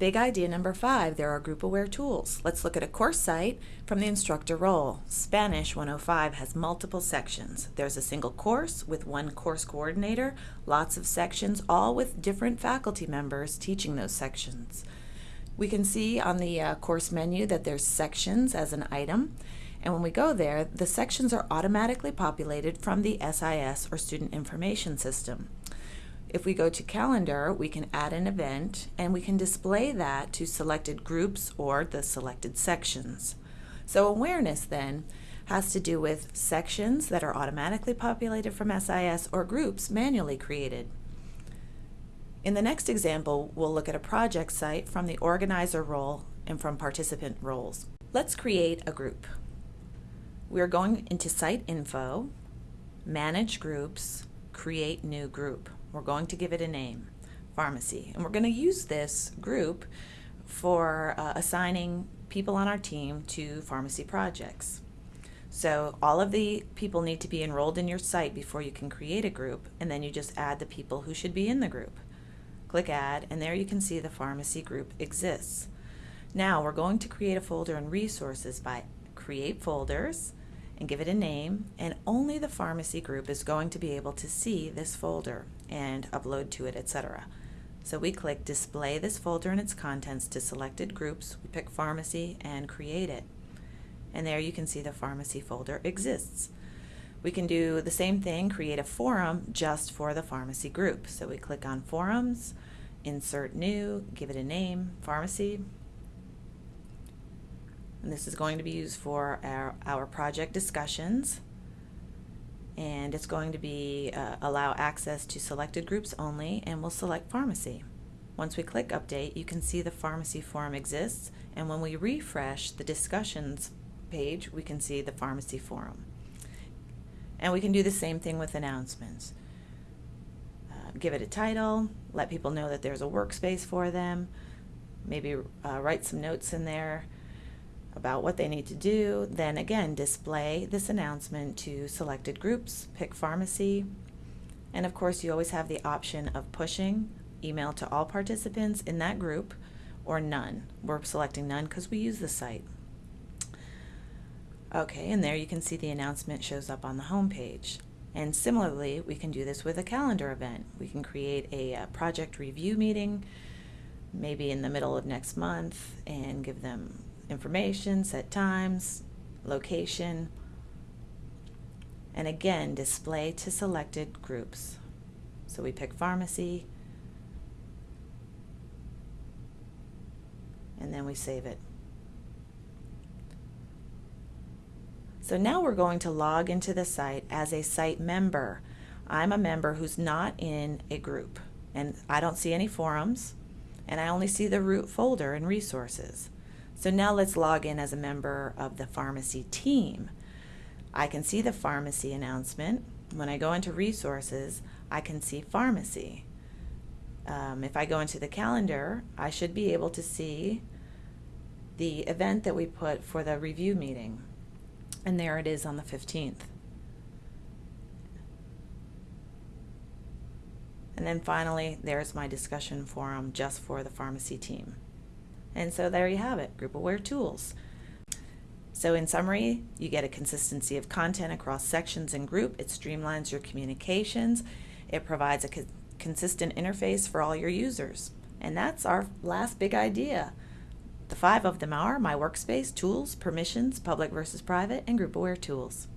Big idea number five, there are group aware tools. Let's look at a course site from the instructor role. Spanish 105 has multiple sections. There's a single course with one course coordinator, lots of sections, all with different faculty members teaching those sections. We can see on the uh, course menu that there's sections as an item. And when we go there, the sections are automatically populated from the SIS or Student Information System. If we go to calendar, we can add an event and we can display that to selected groups or the selected sections. So awareness then has to do with sections that are automatically populated from SIS or groups manually created. In the next example, we'll look at a project site from the organizer role and from participant roles. Let's create a group. We're going into Site Info, Manage Groups, Create New Group. We're going to give it a name, pharmacy. And we're going to use this group for uh, assigning people on our team to pharmacy projects. So all of the people need to be enrolled in your site before you can create a group, and then you just add the people who should be in the group. Click Add, and there you can see the pharmacy group exists. Now we're going to create a folder in Resources by Create Folders, and give it a name, and only the pharmacy group is going to be able to see this folder and upload to it, etc. So we click Display this folder and its contents to selected groups, we pick Pharmacy, and create it. And there you can see the pharmacy folder exists. We can do the same thing, create a forum just for the pharmacy group. So we click on Forums, Insert New, give it a name, Pharmacy, and this is going to be used for our, our project discussions. And it's going to be uh, allow access to selected groups only, and we'll select pharmacy. Once we click update, you can see the pharmacy forum exists, and when we refresh the discussions page, we can see the pharmacy forum. And we can do the same thing with announcements. Uh, give it a title, let people know that there's a workspace for them, maybe uh, write some notes in there, about what they need to do, then again display this announcement to selected groups, pick pharmacy, and of course you always have the option of pushing email to all participants in that group or none. We're selecting none because we use the site. Okay, and there you can see the announcement shows up on the home page. And similarly, we can do this with a calendar event. We can create a, a uh, project review meeting, maybe in the middle of next month, and give them information, set times, location, and again, display to selected groups. So we pick pharmacy, and then we save it. So now we're going to log into the site as a site member. I'm a member who's not in a group, and I don't see any forums, and I only see the root folder and resources. So now let's log in as a member of the pharmacy team. I can see the pharmacy announcement. When I go into resources, I can see pharmacy. Um, if I go into the calendar, I should be able to see the event that we put for the review meeting. And there it is on the 15th. And then finally, there's my discussion forum just for the pharmacy team. And so there you have it, group aware tools. So in summary, you get a consistency of content across sections and group. It streamlines your communications. It provides a co consistent interface for all your users. And that's our last big idea. The five of them are My Workspace, Tools, Permissions, Public versus Private, and Group Aware Tools.